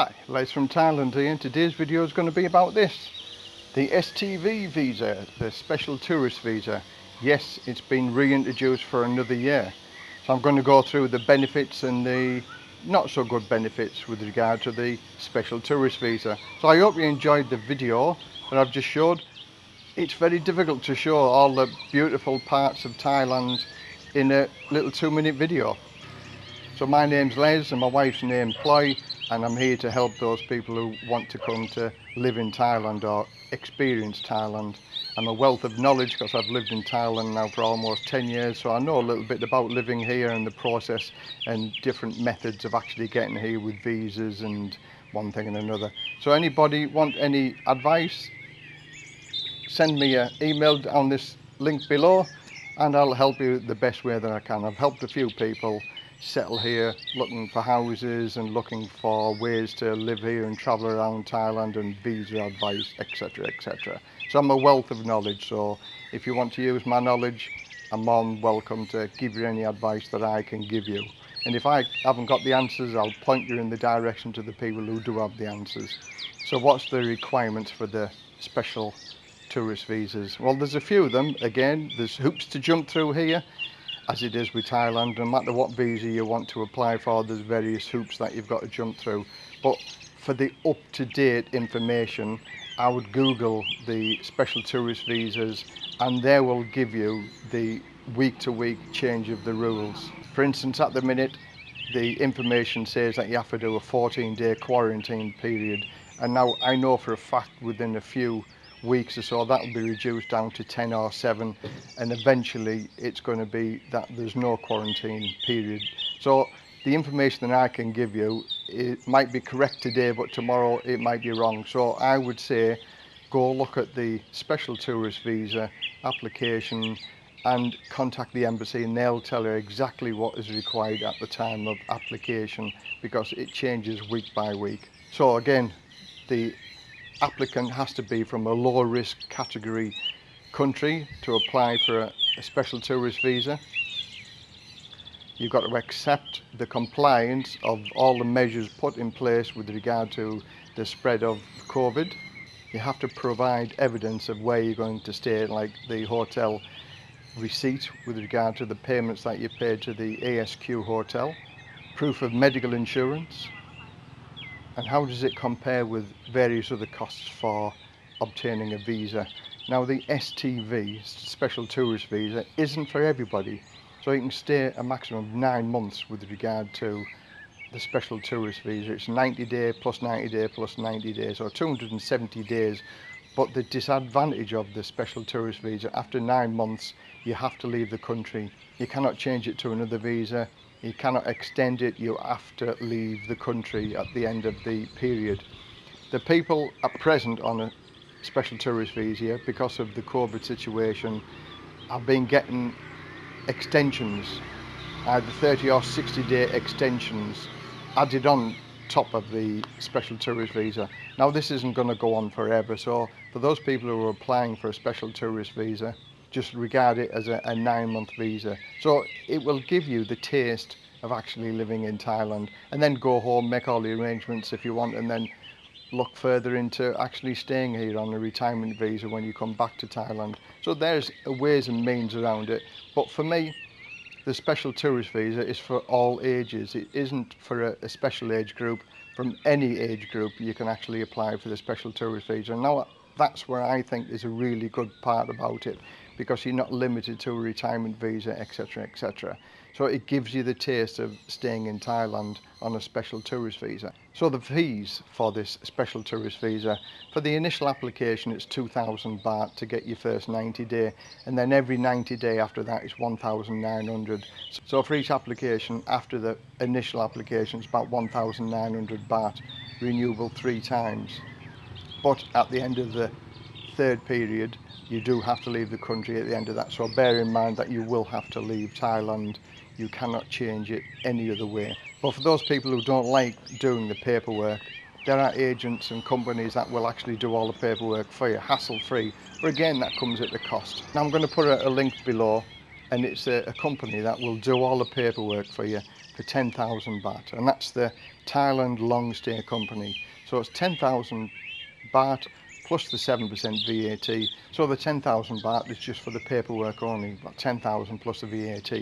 Hi, Les from Thailand here and today's video is going to be about this. The STV visa, the special tourist visa. Yes, it's been reintroduced for another year. So I'm going to go through the benefits and the not so good benefits with regard to the special tourist visa. So I hope you enjoyed the video that I've just showed. It's very difficult to show all the beautiful parts of Thailand in a little two minute video. So my name's Les and my wife's name Ploy and I'm here to help those people who want to come to live in Thailand or experience Thailand. I'm a wealth of knowledge because I've lived in Thailand now for almost 10 years so I know a little bit about living here and the process and different methods of actually getting here with visas and one thing and another. So anybody want any advice send me an email on this link below and I'll help you the best way that I can. I've helped a few people settle here looking for houses and looking for ways to live here and travel around Thailand and visa advice, etc. etc. So I'm a wealth of knowledge, so if you want to use my knowledge, I'm more than welcome to give you any advice that I can give you. And if I haven't got the answers, I'll point you in the direction to the people who do have the answers. So what's the requirements for the special tourist visas? Well, there's a few of them. Again, there's hoops to jump through here as it is with Thailand. No matter what visa you want to apply for, there's various hoops that you've got to jump through. But for the up-to-date information, I would Google the special tourist visas and they will give you the week-to-week -week change of the rules. For instance, at the minute, the information says that you have to do a 14-day quarantine period. And now I know for a fact within a few weeks or so that will be reduced down to 10 or 7 and eventually it's going to be that there's no quarantine period. So the information that I can give you it might be correct today but tomorrow it might be wrong. So I would say go look at the special tourist visa application and contact the embassy and they'll tell you exactly what is required at the time of application because it changes week by week. So again the applicant has to be from a low risk category country to apply for a, a special tourist visa. You've got to accept the compliance of all the measures put in place with regard to the spread of COVID. You have to provide evidence of where you're going to stay, like the hotel receipt with regard to the payments that you paid to the ASQ hotel, proof of medical insurance, and how does it compare with various other costs for obtaining a visa. Now the STV, Special Tourist Visa, isn't for everybody. So you can stay a maximum of nine months with regard to the Special Tourist Visa. It's 90 day plus 90 day plus 90 days or 270 days. But the disadvantage of the Special Tourist Visa, after nine months, you have to leave the country. You cannot change it to another visa. You cannot extend it you have to leave the country at the end of the period. The people at present on a special tourist visa because of the covid situation have been getting extensions either 30 or 60 day extensions added on top of the special tourist visa. Now this isn't going to go on forever so for those people who are applying for a special tourist visa just regard it as a, a nine month visa. So it will give you the taste of actually living in Thailand and then go home, make all the arrangements if you want and then look further into actually staying here on a retirement visa when you come back to Thailand. So there's ways and means around it. But for me, the special tourist visa is for all ages. It isn't for a, a special age group. From any age group, you can actually apply for the special tourist visa. And now that's where I think is a really good part about it because you're not limited to a retirement visa, etc., etc. So it gives you the taste of staying in Thailand on a special tourist visa. So the fees for this special tourist visa, for the initial application it's 2,000 baht to get your first 90 day and then every 90 day after that is 1,900. So for each application after the initial application it's about 1,900 baht renewable three times. But at the end of the third period you do have to leave the country at the end of that. So bear in mind that you will have to leave Thailand. You cannot change it any other way. But for those people who don't like doing the paperwork there are agents and companies that will actually do all the paperwork for you hassle free but again that comes at the cost. Now I'm going to put a, a link below and it's a, a company that will do all the paperwork for you for 10,000 baht and that's the Thailand Long Stay Company. So it's 10,000 baht plus the 7% VAT. So the 10,000 baht is just for the paperwork only, but 10,000 plus the VAT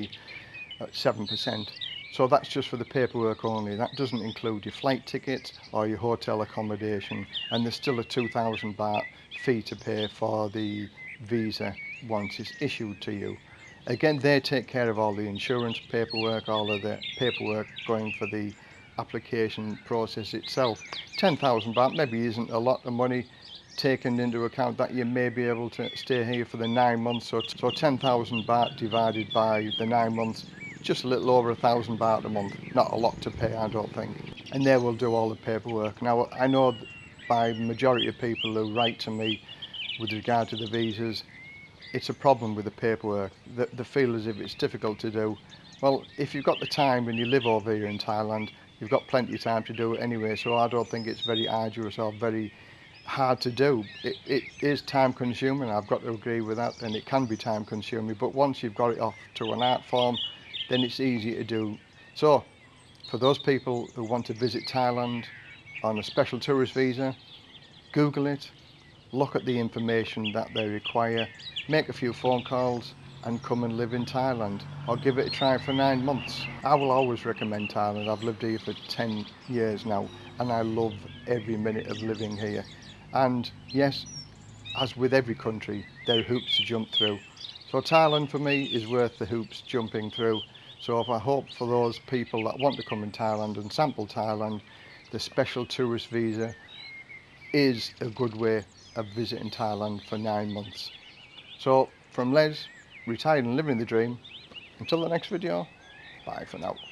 at 7%. So that's just for the paperwork only. That doesn't include your flight tickets or your hotel accommodation. And there's still a 2,000 baht fee to pay for the visa once it's issued to you. Again, they take care of all the insurance paperwork, all of the paperwork going for the application process itself. 10,000 baht maybe isn't a lot of money taken into account that you may be able to stay here for the nine months. So, so 10,000 baht divided by the nine months, just a little over a thousand baht a month. Not a lot to pay, I don't think. And they will do all the paperwork. Now, I know by majority of people who write to me with regard to the visas, it's a problem with the paperwork. They, they feel as if it's difficult to do. Well, if you've got the time and you live over here in Thailand, you've got plenty of time to do it anyway. So I don't think it's very arduous or very hard to do. It, it is time consuming, I've got to agree with that, and it can be time consuming. But once you've got it off to an art form, then it's easy to do. So, for those people who want to visit Thailand on a special tourist visa, Google it, look at the information that they require, make a few phone calls and come and live in Thailand or give it a try for nine months. I will always recommend Thailand. I've lived here for 10 years now and I love every minute of living here. And yes, as with every country, there are hoops to jump through. So Thailand for me is worth the hoops jumping through. So if I hope for those people that want to come in Thailand and sample Thailand, the special tourist visa is a good way of visiting Thailand for nine months. So from Les, retired and living the dream, until the next video, bye for now.